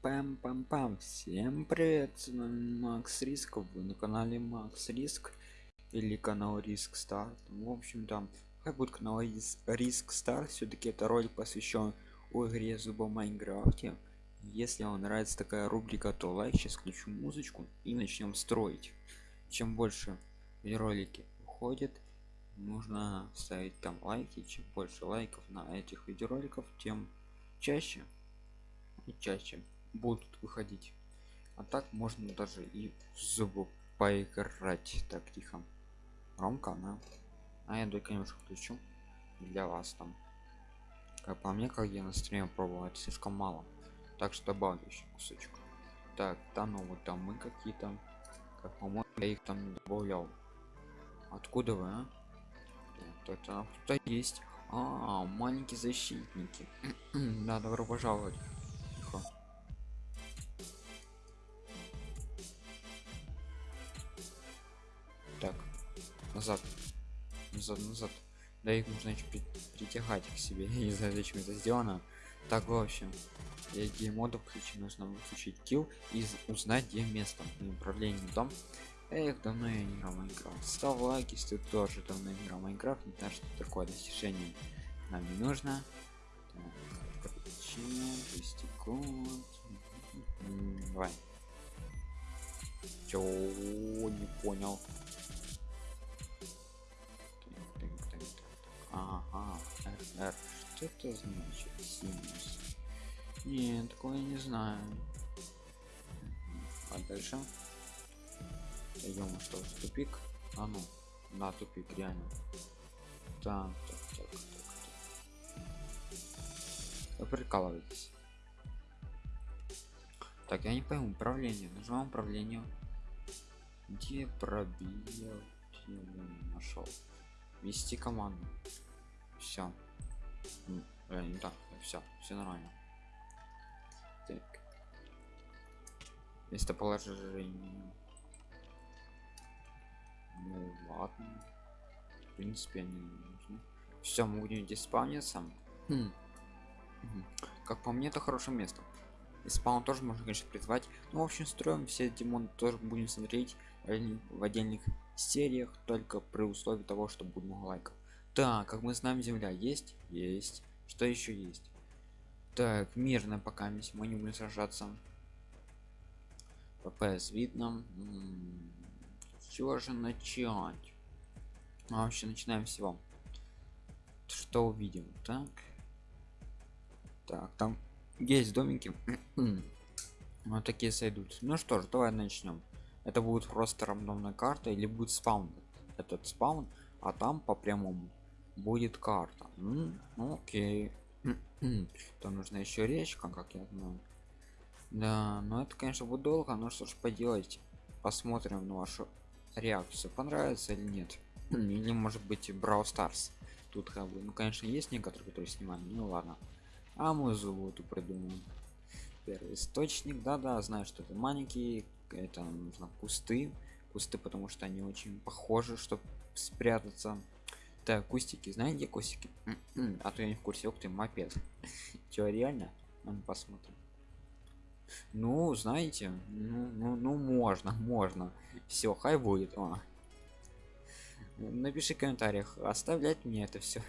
пам пам пам всем привет макс риск. Вы на канале макс риск или канал риск старт в общем там как будет канал риск старт все-таки это ролик посвящен игре зуба майнкрафте если вам нравится такая рубрика то лайк сейчас включу музычку и начнем строить. Чем больше ролики уходят нужно ставить там лайки. Чем больше лайков на этих видеороликов тем чаще и чаще будут выходить. А так можно даже и зубы поиграть. Так тихо. Громко да? а я только немножко включу для вас там. Как по мне как я на стриме пробовал это слишком мало. Так что добавлю еще кусочек. Так там ну вот там мы какие-то как по-моему я их там добавлял. Откуда вы а? так, так, кто есть. А, маленькие защитники. Да добро пожаловать назад. Назад назад. Да их нужно еще притягать к себе. Не знаю зачем это сделано. Так в общем какие моды включить нужно выключить килл и узнать где место управление дом. Эх, давно я не играл в Майнкрафт. Ставь лайк, если ты тоже давно играл Майнкрафт, не знаю, что такое достижение нам не нужно. Так, Давай. Чё, не понял. Ага, р, Что это значит? Синус. Нет, такое не знаю. А дальше? идем что в тупик а ну на тупик реально так так так так, так. вы прикалываетесь так я не пойму управление нажимаем управление где пробил нашел вести команду. Все э, не так все все нормально. Так. Местоположение ну ладно. В принципе они нужны. Все мы будем здесь спавниться хм. как по мне это хорошее место и спаун тоже можно конечно призвать. Ну в общем строим все демон тоже будем смотреть в отдельных сериях только при условии того что будет много лайков. Так как мы знаем земля есть есть. Что еще есть? Так мирно пока мы не будем сражаться. Ппс видно все же начать? А вообще начинаем всего. Что увидим? Так. Так там есть домики. Вот такие сойдут. Ну что ж давай начнем. Это будет просто рандомная карта или будет спаун? Этот спаун а там по прямому будет карта. Ну, окей. То нужно еще речка как я знаю. Да но это конечно будет долго но что ж поделать. Посмотрим на вашу реакцию понравится или нет. Или может быть брау старс тут как бы ну конечно есть некоторые которые снимали ну ладно а мы золоту придумаем первый источник. Да-да знаю что это маленькие это нужно кусты. Кусты потому что они очень похожи чтобы спрятаться. Так кустики. Знаете где кустики? А то я не в курсе. Ух ты мопед. Чё, реально? Мы посмотрим. Ну знаете ну, ну, ну можно можно. Все хай будет. О. напиши в комментариях оставлять мне это все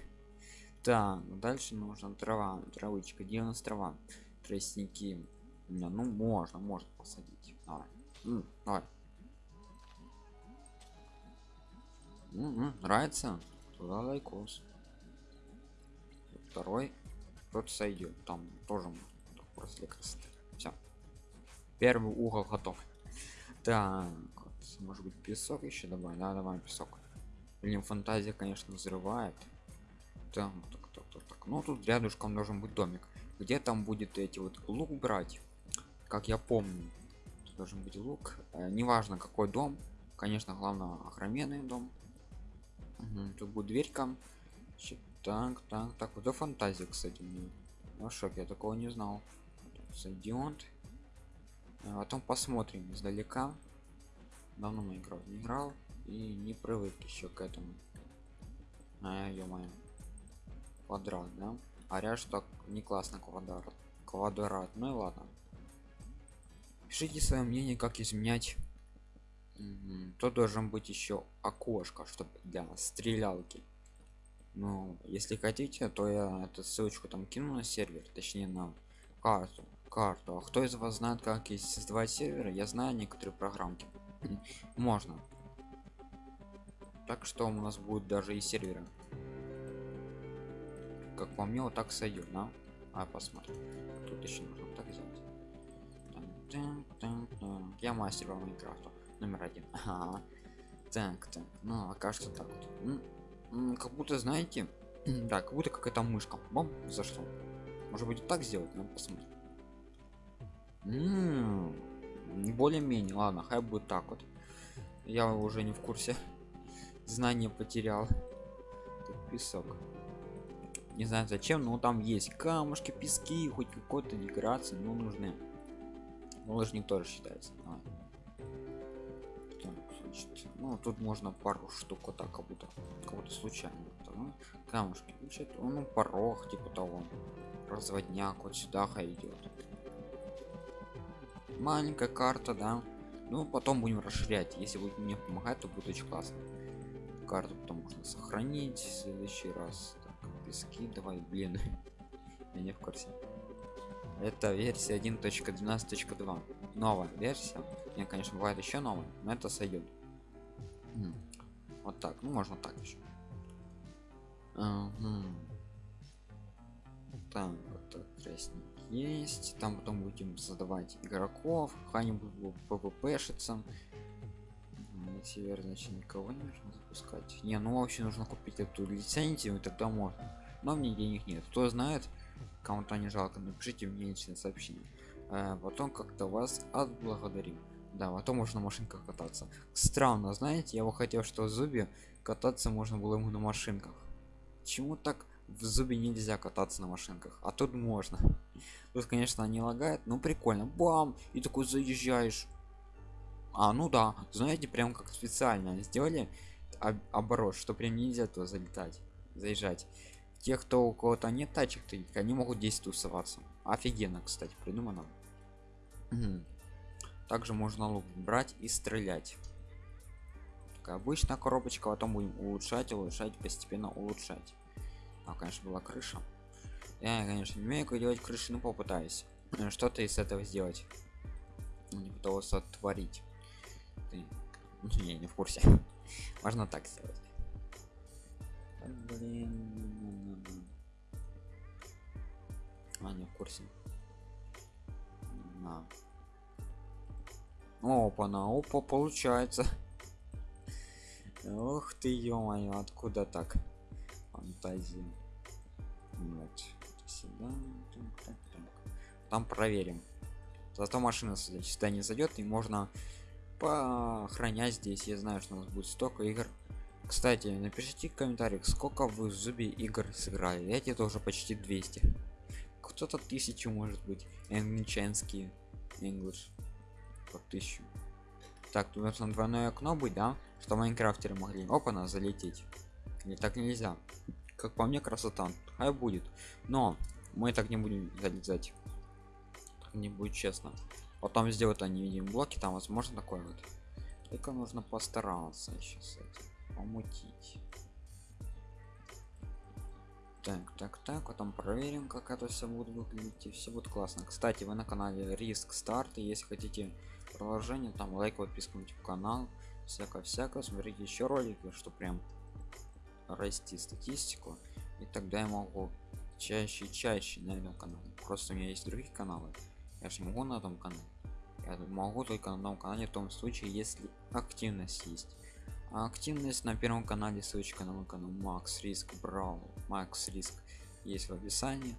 так дальше нужно трава травычка где у нас трава? Тростники. Не, ну можно можно посадить. Давай. М, давай. М -м, нравится? Туда лайкос. Второй. Тот сойдет там тоже просто красоты. Все первый угол готов. Так может быть песок еще добавим? Да давай песок. Блин фантазия конечно взрывает так так так так, так. ну тут рядышком должен быть домик. Где там будет эти вот лук брать? Как я помню тут должен быть лук. Э, неважно какой дом. Конечно главное охраменный дом. Угу, тут будет дверька так так так. Вот фантазия кстати мне. Ну шок я такого не знал. Сойдет а потом посмотрим издалека. Давно мы играл не играл и не привык еще к этому. А, ё -моё. Квадрат да? А ряд что не классно квадрат квадрат. Ну и ладно. Пишите свое мнение как изменять. То должен быть еще окошко чтобы для стрелялки. Ну если хотите то я эту ссылочку там кину на сервер точнее на карту карту. А кто из вас знает как есть создавать серверы я знаю некоторые программки. Можно. Так что у нас будет даже и серверы как по мне вот так сойдет да? а посмотрим. Тут еще нужно так сделать. Я мастер по майнкрафту. Номер один. Ага. так так ну окажется так вот. Как будто знаете да как будто какая-то мышка. Бом зашло может быть так сделать? Ну посмотрим более-менее. Ладно хай будет так вот. Я уже не в курсе. Знания потерял. Тут песок не знаю зачем но там есть камушки пески хоть какой-то декорации но нужны. Ну, лыжник тоже считается. Давай. Значит, ну тут можно пару штук вот так как будто как будто случайно ну, камушки. Значит, ну порог типа того. Разводняк вот сюда идет маленькая карта да. Ну потом будем расширять. Если будет мне помогать то будет очень классно. Карту потом можно сохранить в следующий раз давай блин я не в курсе это версия 1.12.2 новая версия не конечно бывает еще новая но это сойдет вот так ну можно так еще так вот так, есть там потом будем создавать игроков какая-нибудь пвпшится север значит никого не нужно запускать. Не ну вообще нужно купить эту лицензию тогда можно. Но мне денег нет. Кто знает кому-то не жалко напишите мне личное сообщение. А потом как-то вас отблагодарим. Да потом можно на машинках кататься. Странно знаете я бы хотел что в зубе кататься можно было ему на машинках. Чему так в зубе нельзя кататься на машинках? А тут можно. Тут конечно не лагает но прикольно. Бам! И такой заезжаешь а ну да знаете прям как специально сделали об- оборот что прям нельзя то залетать заезжать. Те кто у кого-то нет тачек таких они могут здесь тусоваться. Офигенно кстати придумано. Мгм. также можно лук брать и стрелять. Такая обычная коробочка потом будем улучшать улучшать постепенно улучшать. А конечно была крыша. Я конечно не умею как делать крыши но попытаюсь Э, что-то из этого сделать. Ну, не пытался творить ты не, не в курсе. Можно так сделать. Блин а не в курсе. На. Опа на опа получается. Ух ты ё откуда так? Фантазия. Вот сюда так, так, так. там проверим. Зато машина сюда сюда не зайдет и можно поохранять здесь. Я знаю что у нас будет столько игр. Кстати напишите в комментариях сколько вы в зубе игр сыграли. Эти тоже почти 200 кто-то тысячу может быть. Англичанские english по тысячу. Так тут должно двойное окно быть да? Что майнкрафтеры могли. Опа на залететь. Не так нельзя. Как по мне красота. Хай будет. Но мы так не будем залезать. Так не будет честно потом сделают они видим блоки там возможно такое вот. Только нужно постараться сейчас помутить. Так так так потом проверим как это все будет выглядеть и все будет классно. Кстати вы на канале риск старт и если хотите продолжение там лайк подписку в канал всякое смотрите еще ролики что прям расти статистику и тогда я могу чаще и чаще на этом канале. Просто у меня есть другие каналы я же не могу на этом канале я могу только на одном канале в том случае если активность есть. А активность на первом канале ссылочка на мой канал макс риск брал макс риск есть в описании.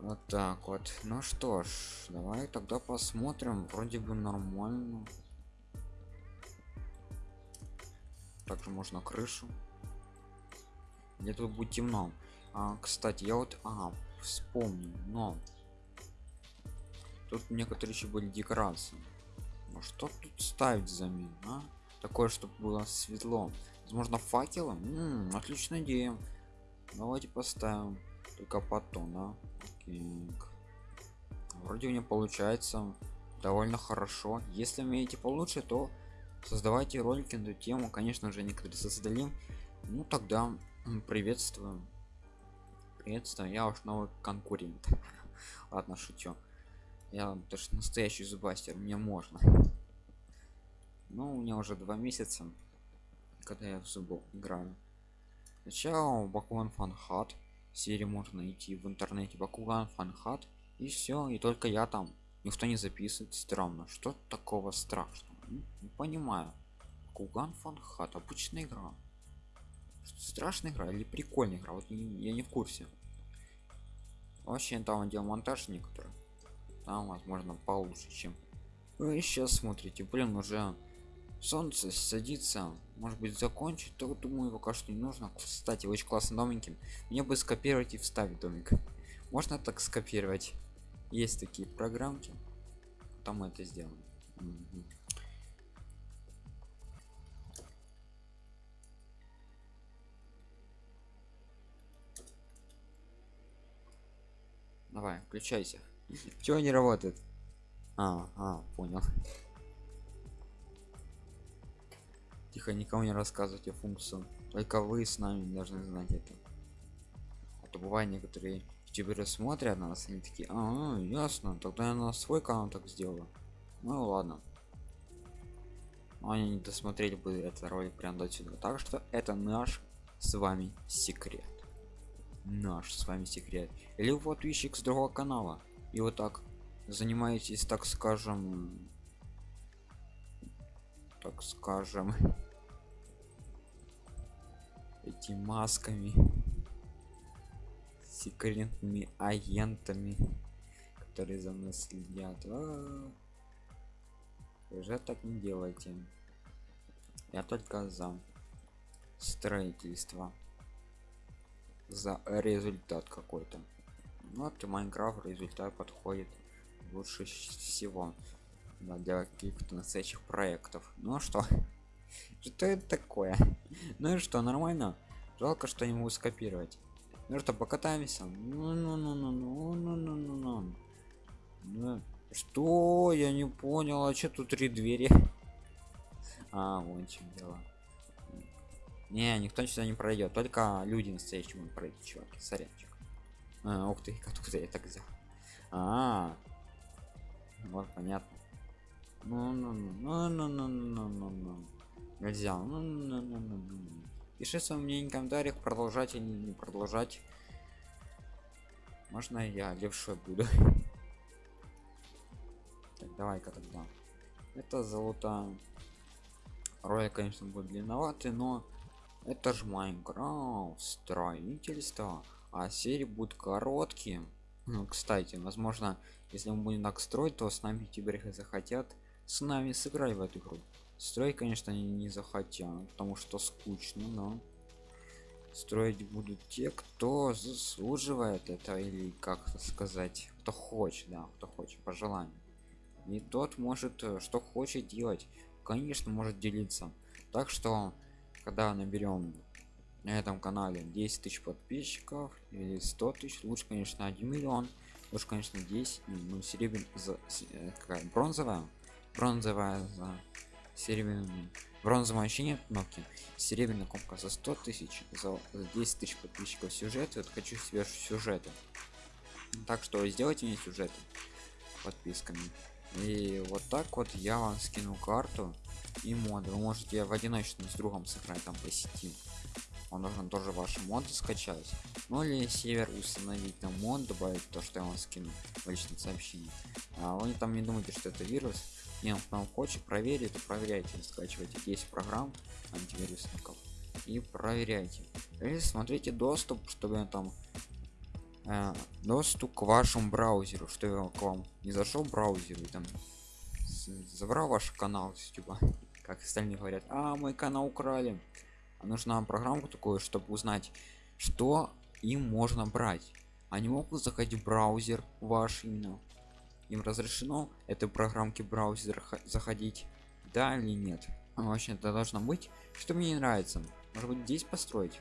Вот так вот. Ну что ж давай тогда посмотрим вроде бы нормально. Также можно крышу. Где тут будет темно. А, кстати я вот ага, вспомнил но тут некоторые еще были декорации. Ну что тут ставить взамен а? такое чтобы было светло. Возможно факелом М -м, отличная идея. Давайте поставим только потом да? Вроде у меня получается довольно хорошо. Если умеете получше то создавайте ролики на эту тему. Конечно же некоторые создали ну тогда приветствую приветствую я уж новый конкурент. Ладно шучу я тоже настоящий зубастер мне можно. Ну у меня уже два месяца когда я в зубу играю. Сначала бакуан фанхат. Серии можно найти в интернете. Бакуган фанхат. И все и только я там. Никто не записывает. Странно. Что такого страшного? Не понимаю. Куган фанхат. Обычная игра. Страшная игра или прикольная игра? Вот я не в курсе. Вообще там делал монтаж некоторые там возможно получше чем вы сейчас смотрите. Блин уже солнце садится. Может быть закончить? То думаю пока что не нужно. Кстати очень классно новеньким мне бы скопировать и вставить домик. Можно так скопировать? Есть такие программки. Там мы это сделаем. Давай включайся чего не работает? А, а понял. Тихо никому не рассказывайте функцию только вы с нами должны знать это. А то бывает некоторые ютуберы смотрят на нас они такие а, -а ясно тогда я на свой канал так сделаю ну ладно. Но они не досмотрели бы этот ролик прям до сюда так что это наш с вами секрет. Наш с вами секрет. Или вот ищик с другого канала и вот так занимаетесь так скажем так скажем эти масками секретными агентами которые за нас следят а -а -а. уже так не делайте я только за строительство за результат какой-то ну, это Майнкрафт результат подходит лучше всего да, для каких-то настоящих проектов. Ну а что? Что это такое? Ну и что, нормально? Жалко, что не могу скопировать. Ну что, покатаемся? Ну-ну-ну-ну-ну-ну-ну-ну. Ну, что? Я не понял, а что тут три двери? А, вон чем дело. Не, никто сюда не пройдет, только люди настоящие могут пройти, чувак, сорянчик а, ух ты откуда я так взял а, -а, -а. вот понятно ну ну ну ну ну ну ну ну нельзя ну, ну, ну, ну, ну. пиши свое мнение в комментариях продолжать или не продолжать можно я левшой буду так давай-ка тогда это золото ролик конечно будет длинноватый но это же майнкрафт строительство а серии будут короткие. Ну, кстати возможно если мы будем так строить то с нами теперь захотят с нами сыграть в эту игру. Строить конечно они не захотят потому что скучно но строить будут те кто заслуживает это или как сказать кто хочет да кто хочет по желанию. И тот может э, что хочет делать конечно может делиться. Так что когда наберем на этом канале 10 тысяч подписчиков или 100 тысяч. Лучше конечно 1 миллион лучше конечно 10 ну серебряный за э, какая бронзовая? Бронзовая за серебряный бронзовая вообще нет кнопки серебряная кнопка за 100 тысяч за 10 тысяч подписчиков сюжет. Вот хочу себе сюжеты. Так что сделайте мне сюжеты подписками. И вот так вот я вам скину карту и моды. Вы можете в одиночном с другом сыграть там по сети он должен тоже ваши моды скачать. Ну или север установить на мод добавить то что я вам скину в личном сообщении. А вы там не думайте что это вирус. Не нам хочет проверить проверяйте скачивайте. 10 программ антивирусников и проверяйте. Или смотрите доступ чтобы там э, доступ к вашему браузеру что к вам не зашел браузер и там забрал ваш канал с YouTube как остальные говорят а мой канал украли нужна программа такое чтобы узнать что им можно брать. Они могут заходить в браузер ваш именно. Им разрешено этой программки браузер заходить да или нет. Вообще это должно быть что мне не нравится. Может быть здесь построить?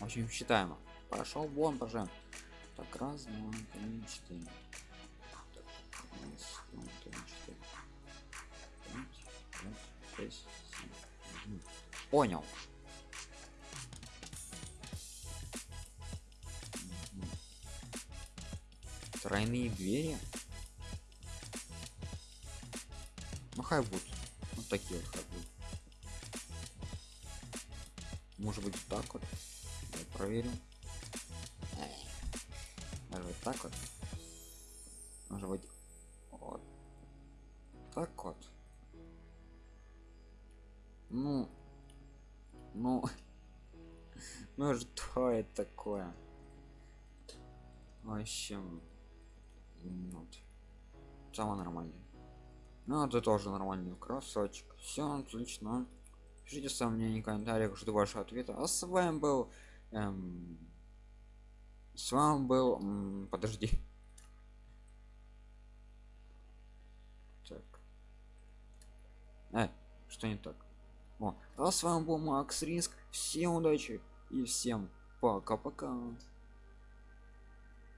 Очень считаемо. пошел вон пожалуйста так раз два три четыре. Так, раз, два, три, четыре. Пять, пять, шесть понял. Тройные двери. Ну хай будут вот такие вот хай будут может быть так вот? Давай проверим может быть так вот? Может быть вот так вот? Ну это такое. Вообще ну, вот. самое нормальное. Ну это тоже нормальный красочек все отлично. Пишите в комментариях жду вашего ответа а с вами был эм, с вами был м, подожди. Так. Э, что не так? О, а с вами был макс риск. Всем удачи и всем пока-пока